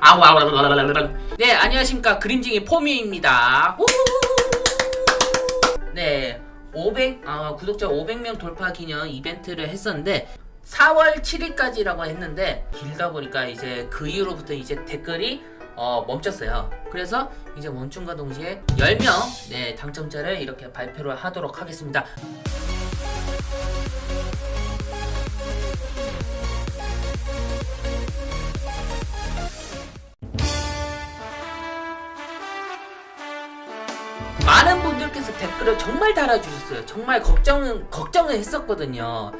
아우 아우 아우, 아우, 아우. 네 안녕하십니까 그림쟁이 포미입니다 네 500, 어, 구독자 500명 돌파 기념 이벤트를 했었는데 4월 7일까지라고 했는데 길다 보니까 이제 그 이후로부터 이제 댓글이 어, 멈췄어요. 그래서 이제 멈춤과 동시에 10명 네, 당첨자를 이렇게 발표를 하도록 하겠습니다. 많은 분들께서 댓글을 정말 달아주셨어요. 정말 걱정은 걱정을 했었거든요.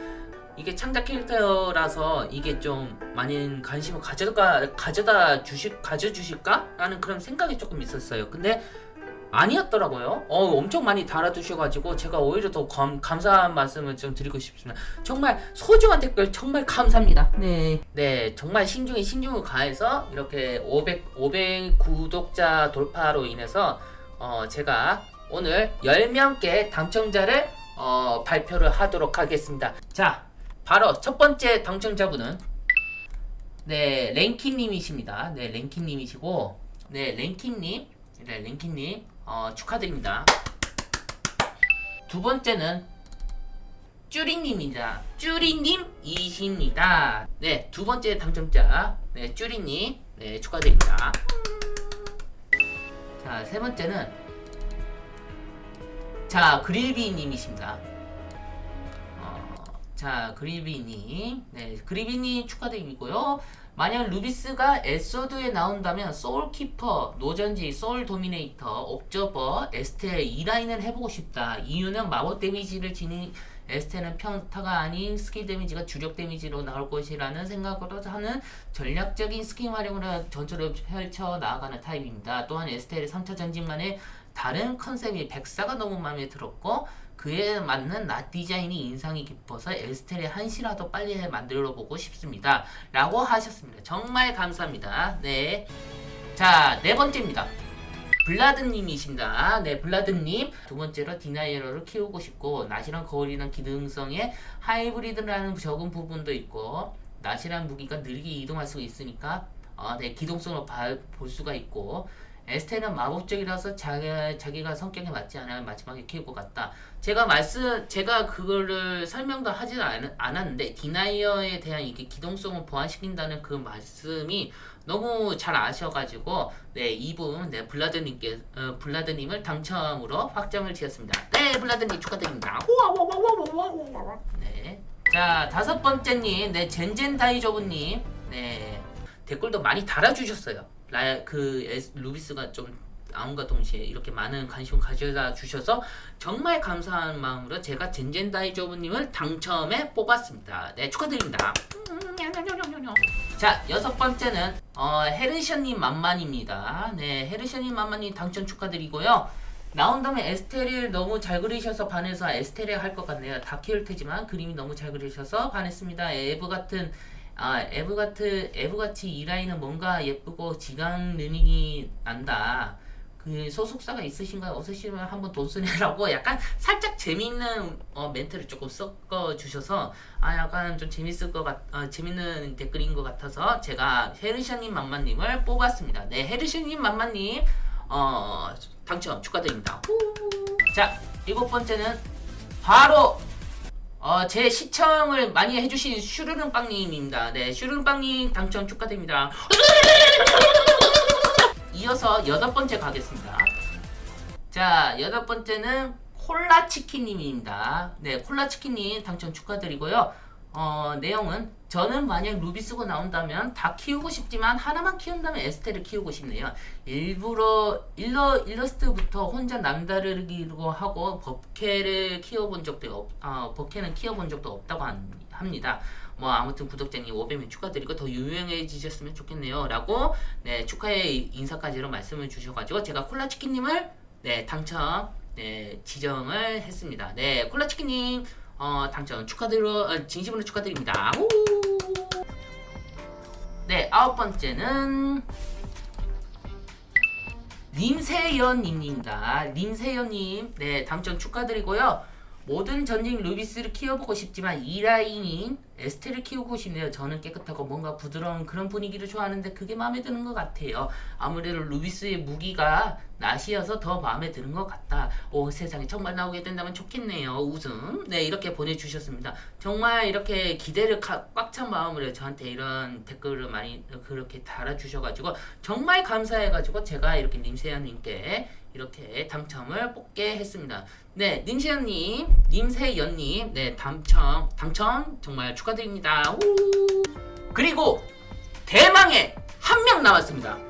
이게 창작 캐릭터라서 이게 좀 많은 관심을 가져가 가져다 주실 가져주실까 라는 그런 생각이 조금 있었어요. 근데 아니었더라고요. 어 엄청 많이 달아주셔가지고 제가 오히려 더 감, 감사한 말씀을 좀 드리고 싶습니다. 정말 소중한 댓글 정말 감사합니다. 네, 네 정말 신중에 신중을 가해서 이렇게 500 500 구독자 돌파로 인해서 어 제가 오늘 10명께 당첨자를 어, 발표를 하도록 하겠습니다. 자, 바로 첫 번째 당첨자분은 네, 랭키님이십니다. 네, 랭키님이시고 네, 랭키님 네, 랭키님 어, 축하드립니다. 두 번째는 쭈리님입니다. 쭈리님이십니다. 네, 두 번째 당첨자 네, 쭈리님 네, 축하드립니다. 자, 세 번째는 자, 그릴비 님이십니다. 어, 자, 그릴비 님. 네, 그릴비 님 축하드리고요. 만약 루비스가 에소드에 나온다면 소울키퍼, 노전지, 소울 도미네이터, 옵저버, 에스테 2라인을 해보고 싶다. 이유는 마법 데미지를 지닌 에스테는 평타가 아닌 스킬 데미지가 주력 데미지로 나올 것이라는 생각으로 하는 전략적인 스킬 활용으로 전투를 펼쳐 나아가는 타입입니다. 또한 에스테의 3차 전진만의 다른 컨셉이 백사가 너무 마음에 들었고 그에 맞는 낫 디자인이 인상이 깊어서 에스텔의 한시라도 빨리 만들어 보고 싶습니다. 라고 하셨습니다. 정말 감사합니다. 네. 자, 네 번째입니다. 블라드님이십니다. 네, 블라드님. 두 번째로 디나이어를 키우고 싶고, 낫이랑 거울이랑 기능성에 하이브리드라는 적은 부분도 있고, 낫이란 무기가 느리게 이동할 수 있으니까, 어, 네, 기동성을 봐- 볼 수가 있고, 에스테는 마법적이라서 자기, 자기가 성격에 맞지 않아 마지막에 것 같다. 제가 말씀, 제가 그거를 설명도 하지 않, 않았는데, 디나이어에 대한 이게 기동성을 보완시킨다는 그 말씀이 너무 잘 아셔가지고, 네, 이분, 네, 블라드님께, 어, 블라드님을 당첨으로 확정을 지었습니다. 네, 블라드님 축하드립니다. 네. 자, 다섯 번째님, 네, 젠젠다이저브님, 네, 댓글도 많이 달아주셨어요. 라, 그, 에스, 루비스가 좀 나온과 동시에 이렇게 많은 관심을 가져다 주셔서 정말 감사한 마음으로 제가 젠젠다이저브님을 당첨에 뽑았습니다. 네, 축하드립니다. 자, 여섯 번째는, 어, 헤르션님 만만입니다. 네, 헤르션님 만만님 당첨 축하드리고요. 나온다면 에스테리를 너무 잘 그리셔서 반해서 에스테리 할것 같네요. 다 키울 테지만 그림이 너무 잘 그리셔서 반했습니다. 에브 같은 아 에브 같은 에브 같이 이 라인은 뭔가 예쁘고 지강 느낌이 난다. 그 소속사가 있으신가요? 없으시면 한번 돈 쓰내라고 약간 살짝 재밌는 어, 멘트를 조금 섞어 주셔서 아 약간 좀 재밌을 것 같, 어, 재밌는 댓글인 것 같아서 제가 헤르샤님 만만님을 뽑았습니다. 네, 헤르샤님 만만님 어 당첨 축하드립니다. 후. 자 일곱 번째는 바로 어, 제 시청을 많이 해주신 슈르른빵님입니다. 네, 슈르른빵님 당첨 축하드립니다. 이어서 여덟 번째 가겠습니다. 자, 여덟 번째는 콜라치킨님입니다. 네, 콜라치킨님 당첨 축하드리고요. 어, 내용은 저는 만약 루비스고 나온다면 다 키우고 싶지만 하나만 키운다면 에스테를 키우고 싶네요. 일부러 일러 일러스트부터 혼자 남다르기로 하고 버케를 키워본 적도 없, 어, 버케는 키워본 적도 없다고 한- 합니다. 뭐 아무튼 구독자님 500명 축하드리고 더 유명해지셨으면 좋겠네요. 라고 네 축하의 인사까지로 말씀을 주셔가지고 제가 콜라치킨님을 네 당첨 네 지정을 했습니다. 네 콜라치킨님 어, 당첨 축하드려 어, 진심으로 축하드립니다. 우! 네 아홉 번째는 림세연님입니다. 림세연님 네 당첨 축하드리고요. 모든 전직 루비스를 키워보고 싶지만 이 라인인 에스테를 키우고 싶네요. 저는 깨끗하고 뭔가 부드러운 그런 분위기를 좋아하는데 그게 마음에 드는 것 같아요. 아무래도 루비스의 무기가 낫이어서 더 마음에 드는 것 같다. 오 세상에 정말 나오게 된다면 좋겠네요. 웃음. 네 이렇게 보내주셨습니다. 정말 이렇게 기대를 꽉 찬 마음으로 저한테 이런 댓글을 많이 그렇게 달아주셔가지고 정말 감사해가지고 제가 이렇게 님세연님께 이렇게 당첨을 뽑게 했습니다. 네, 님세연님, 님세연님, 네 당첨, 당첨 정말 축하드립니다. 우! 그리고 대망의 한 명 남았습니다.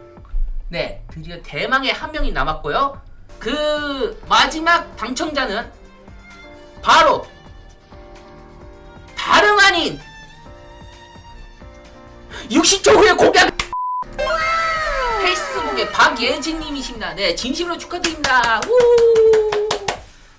네, 드디어 대망의 한 명이 남았고요. 그 마지막 당첨자는 바로 다름 아닌 60초 후에 공약 페이스북의 박예진님이십니다. 네, 진심으로 축하드립니다. 우!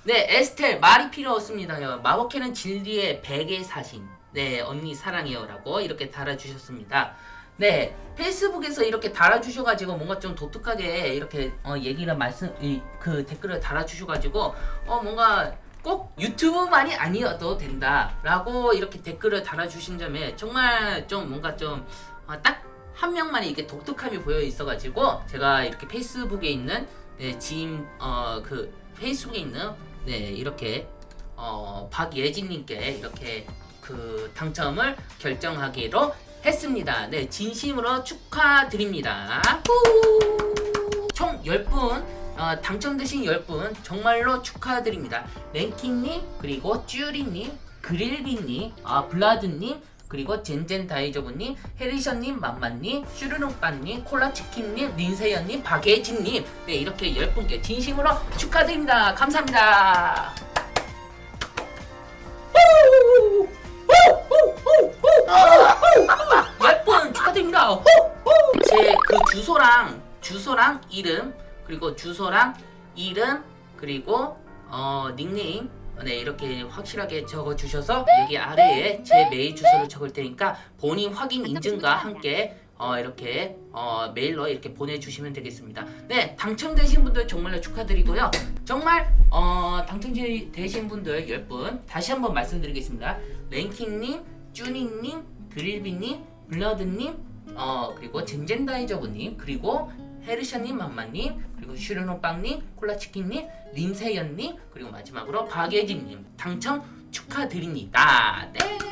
네, 에스텔 말이 필요 없습니다요. 마법캐는 진리의 베개 사신. 네, 언니 사랑해요라고 이렇게 달아주셨습니다. 네, 페이스북에서 이렇게 달아주셔가지고 뭔가 좀 독특하게 이렇게 어, 얘기를 말씀 이, 그 댓글을 달아주셔가지고 어 뭔가 꼭 유튜브만이 아니어도 된다 라고 이렇게 댓글을 달아주신 점에 정말 좀 뭔가 좀딱한 명만의 이게 독특함이 보여 있어가지고 제가 이렇게 페이스북에 있는 네, 지인 어 그 페이스북에 있는 네 이렇게 어 박예진님께 이렇게 그 당첨을 결정하기로 했습니다. 네 진심으로 축하드립니다. 후! 총 10분 어, 당첨되신 10분 정말로 축하드립니다. 랭킹님 그리고 쭈리님 그릴비님 아 블라드님 그리고 젠젠 다이저브님, 해리션님, 맘마님, 슈르노빠님, 콜라치킨님, 린세연님, 박예진님 네 이렇게 10분께 진심으로 축하드립니다. 감사합니다. 10분 축하드립니다. 제 그 주소랑 주소랑 이름 그리고 주소랑 이름 그리고 어 닉네임 네 이렇게 확실하게 적어 주셔서 여기 아래에 제 메일 주소를 적을 테니까 본인 확인 인증과 함께 어 이렇게 어 메일로 이렇게 보내주시면 되겠습니다. 네 당첨되신 분들 정말로 축하드리고요. 정말 어 당첨되신 분들 10분 다시 한번 말씀드리겠습니다. 랭킹님, 쭈니님, 그릴비님, 블러드님, 어 그리고 젠젠다이저브님 그리고 헤르샤님, 맘마님, 그리고 슈르노빵님, 콜라치킨님, 림세연님, 그리고 마지막으로 박예진님 당첨 축하드립니다. 네.